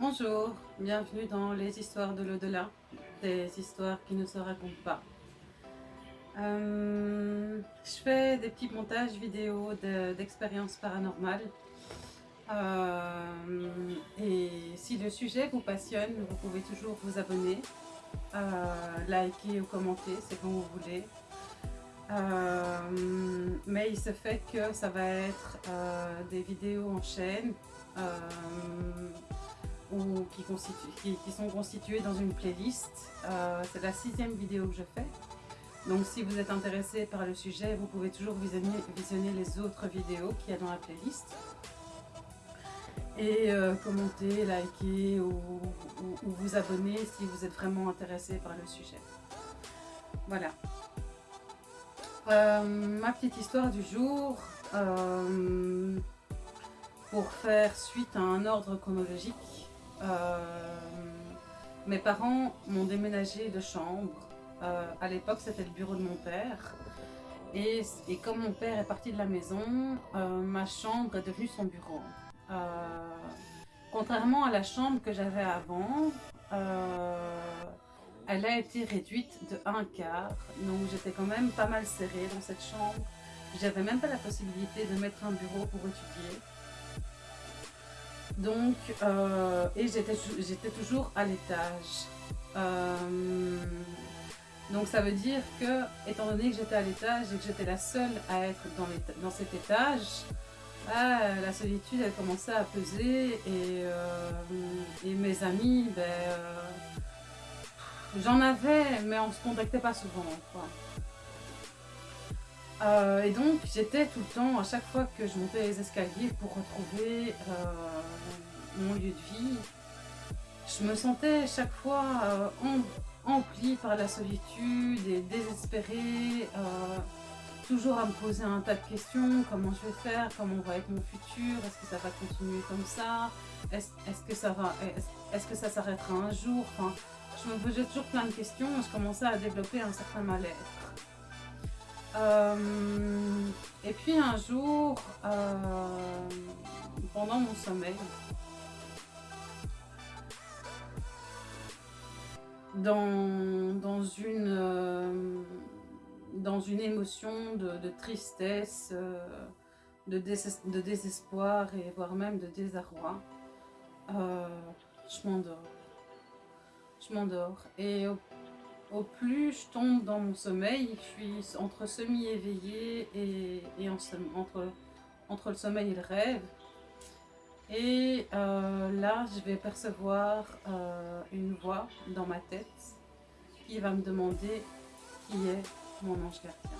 Bonjour, bienvenue dans les histoires de l'au-delà, des histoires qui ne se racontent pas. Euh, je fais des petits montages vidéo d'expériences paranormales. Euh, et si le sujet vous passionne, vous pouvez toujours vous abonner, euh, liker ou commenter, c'est comme vous voulez. mais il se fait que ça va être des vidéos en chaîne ou qui, sont constituées dans une playlist. Euh, c'est la sixième vidéo que je fais. Donc si vous êtes intéressé par le sujet, vous pouvez toujours visionner, les autres vidéos qu'il y a dans la playlist. Et euh, commenter, liker ou, vous abonner si vous êtes vraiment intéressé par le sujet. Voilà. Euh, ma petite histoire du jour, pour faire suite à un ordre chronologique, mes parents m'ont déménagé de chambre. Euh, à l'époque, c'était le bureau de mon père. Et, comme mon père est parti de la maison, euh, ma chambre est devenue son bureau. contrairement à la chambre que j'avais avant, elle a été réduite de un quart. Donc j'étais quand même pas mal serrée dans cette chambre. J'avais même pas la possibilité de mettre un bureau pour étudier. Donc, euh, et j'étais toujours à l'étage. Euh, donc ça veut dire que, étant donné que j'étais à l'étage et que j'étais la seule à être dans, cet étage, bah, la solitude elle commençait à peser et, euh, mes amis, ben, j'en avais mais on se contactait pas souvent. Et donc j'étais tout le temps, à chaque fois que je montais les escaliers pour retrouver mon lieu de vie, je me sentais chaque fois euh, emplie par la solitude et désespérée, toujours à me poser un tas de questions, comment je vais faire, comment va être mon futur, est-ce que ça va continuer comme ça, est-ce que ça va, est-ce que ça s'arrêtera un jour, je me posais toujours plein de questions je commençais à développer un certain mal-être. Euh, et puis un jour, euh, pendant mon sommeil, dans, dans, une, euh, dans une émotion de, tristesse, de, de, désespoir et voire même de désarroi, je m'endors. Je m'endors. Et au plus je tombe dans mon sommeil, je suis entre semi-éveillée et, entre, entre le sommeil et le rêve. Et euh, là, je vais percevoir euh, une voix dans ma tête qui va me demander qui est mon ange gardien.